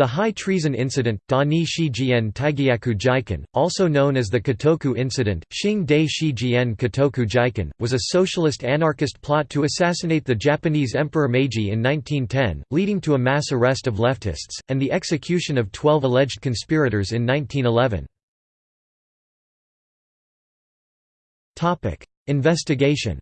The high treason incident, Da ni Shijian Taigyaku Jiken, also known as the Kotoku incident, Xing Dei Shijian Kotoku Jiken, was a socialist anarchist plot to assassinate the Japanese Emperor Meiji in 1910, leading to a mass arrest of leftists, and the execution of 12 alleged conspirators in 1911. Investigation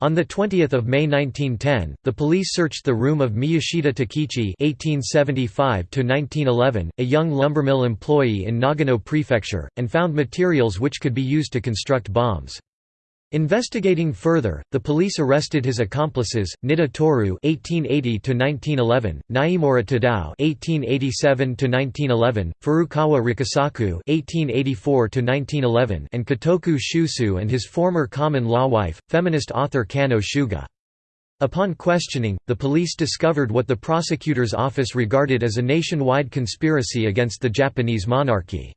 On 20 May 1910, the police searched the room of Miyashita Takichi (1875–1911), a young lumbermill employee in Nagano Prefecture, and found materials which could be used to construct bombs. Investigating further, the police arrested his accomplices, Nitta Toru (1880–1911), Niimura Tadao (1887–1911), Furukawa Rikisaku (1884–1911), and Kotoku Shusui and his former common-law wife, feminist author Kanno Suga. Upon questioning, the police discovered what the prosecutor's office regarded as a nationwide conspiracy against the Japanese monarchy.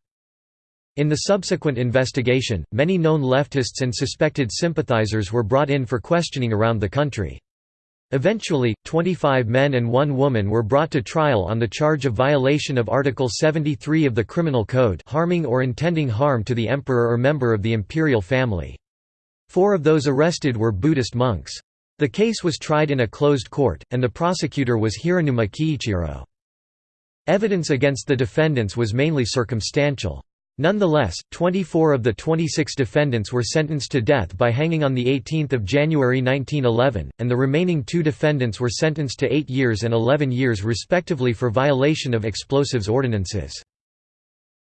In the subsequent investigation, many known leftists and suspected sympathizers were brought in for questioning around the country. Eventually, 25 men and one woman were brought to trial on the charge of violation of Article 73 of the Criminal Code harming or intending harm to the emperor or member of the imperial family. Four of those arrested were Buddhist monks. The case was tried in a closed court, and the prosecutor was Hiranuma Kiichiro. Evidence against the defendants was mainly circumstantial. Nonetheless, 24 of the 26 defendants were sentenced to death by hanging on 18 January 1911, and the remaining two defendants were sentenced to 8 years and 11 years respectively for violation of explosives ordinances.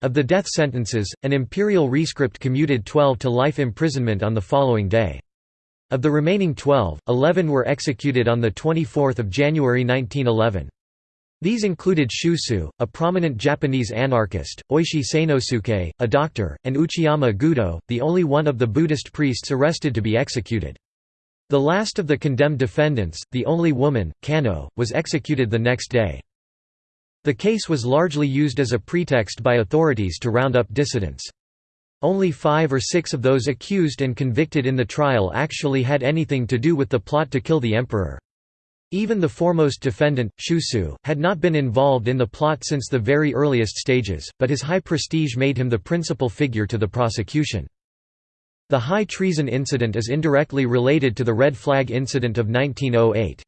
Of the death sentences, an imperial rescript commuted 12 to life imprisonment on the following day. Of the remaining 12, 11 were executed on 24 January 1911. These included Shusui, a prominent Japanese anarchist, Oishi Seinosuke, a doctor, and Uchiyama Gudo, the only one of the Buddhist priests arrested to be executed. The last of the condemned defendants, the only woman, Kanno, was executed the next day. The case was largely used as a pretext by authorities to round up dissidents. Only five or six of those accused and convicted in the trial actually had anything to do with the plot to kill the emperor. Even the foremost defendant, Shusui, had not been involved in the plot since the very earliest stages, but his high prestige made him the principal figure to the prosecution. The high treason incident is indirectly related to the Red Flag incident of 1908.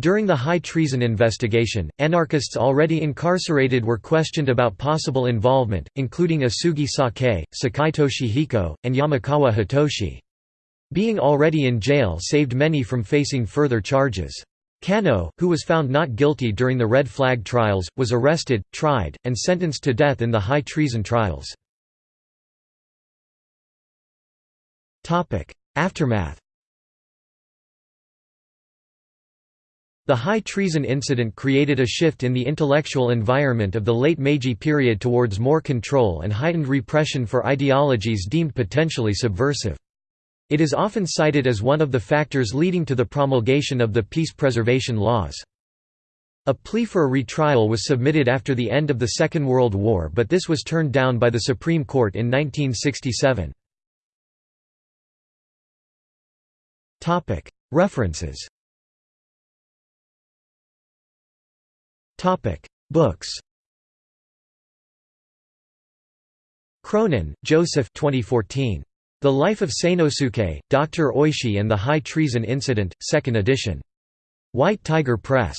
During the high treason investigation, anarchists already incarcerated were questioned about possible involvement, including Osugi Sakae, Sakai Toshihiko, and Yamakawa Hitoshi. Being already in jail saved many from facing further charges. Kanno, who was found not guilty during the Red Flag trials, was arrested, tried, and sentenced to death in the high treason trials. Aftermath The high treason incident created a shift in the intellectual environment of the late Meiji period towards more control and heightened repression for ideologies deemed potentially subversive. It is often cited as one of the factors leading to the promulgation of the peace preservation laws. A plea for a retrial was submitted after the end of the Second World War but this was turned down by the Supreme Court in 1967. References Books Cronin, Joseph 2014. The Life of Seinosuke, Dr. Oishi and the High Treason Incident, 2nd edition. White Tiger Press.